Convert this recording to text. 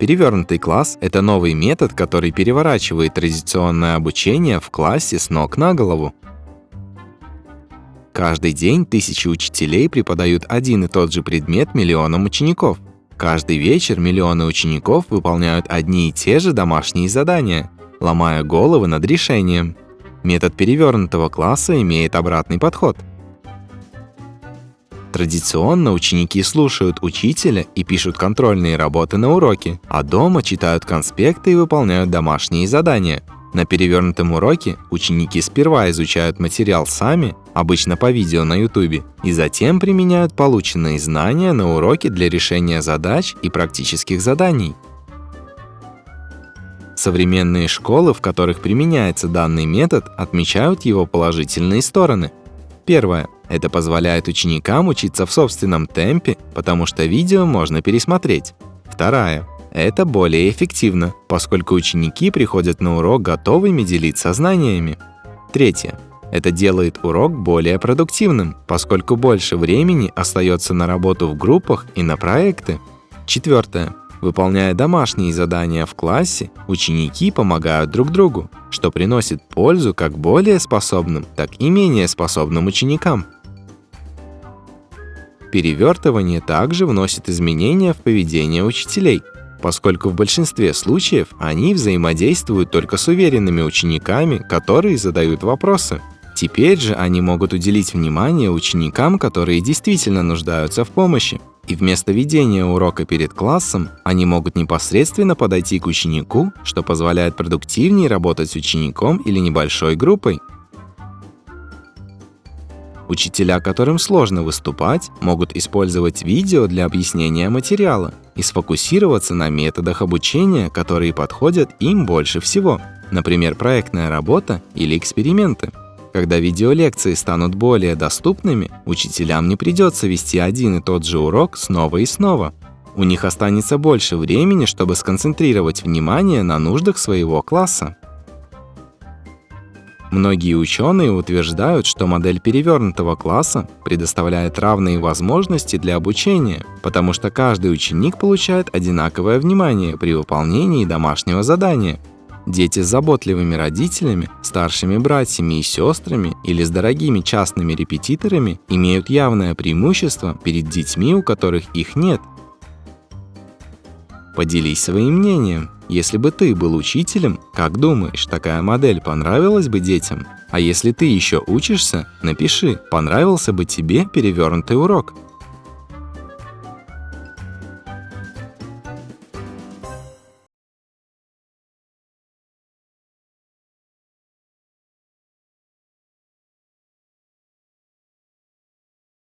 Перевернутый класс – это новый метод, который переворачивает традиционное обучение в классе с ног на голову. Каждый день тысячи учителей преподают один и тот же предмет миллионам учеников. Каждый вечер миллионы учеников выполняют одни и те же домашние задания, ломая головы над решением. Метод перевернутого класса имеет обратный подход. Традиционно ученики слушают учителя и пишут контрольные работы на уроке, а дома читают конспекты и выполняют домашние задания – на перевернутом уроке ученики сперва изучают материал сами, обычно по видео на YouTube, и затем применяют полученные знания на уроке для решения задач и практических заданий. Современные школы, в которых применяется данный метод, отмечают его положительные стороны. Первое. Это позволяет ученикам учиться в собственном темпе, потому что видео можно пересмотреть. Второе. Это более эффективно, поскольку ученики приходят на урок готовыми делиться знаниями. Третье. Это делает урок более продуктивным, поскольку больше времени остается на работу в группах и на проекты. Четвертое. Выполняя домашние задания в классе, ученики помогают друг другу, что приносит пользу как более способным, так и менее способным ученикам. Перевертывание также вносит изменения в поведение учителей – поскольку в большинстве случаев они взаимодействуют только с уверенными учениками, которые задают вопросы. Теперь же они могут уделить внимание ученикам, которые действительно нуждаются в помощи. И вместо ведения урока перед классом, они могут непосредственно подойти к ученику, что позволяет продуктивнее работать с учеником или небольшой группой. Учителя, которым сложно выступать, могут использовать видео для объяснения материала и сфокусироваться на методах обучения, которые подходят им больше всего, например, проектная работа или эксперименты. Когда видеолекции станут более доступными, учителям не придется вести один и тот же урок снова и снова. У них останется больше времени, чтобы сконцентрировать внимание на нуждах своего класса. Многие ученые утверждают, что модель перевернутого класса предоставляет равные возможности для обучения, потому что каждый ученик получает одинаковое внимание при выполнении домашнего задания. Дети с заботливыми родителями, старшими братьями и сестрами или с дорогими частными репетиторами имеют явное преимущество перед детьми, у которых их нет. Поделись своим мнением. Если бы ты был учителем, как думаешь, такая модель понравилась бы детям? А если ты еще учишься, напиши, понравился бы тебе перевернутый урок.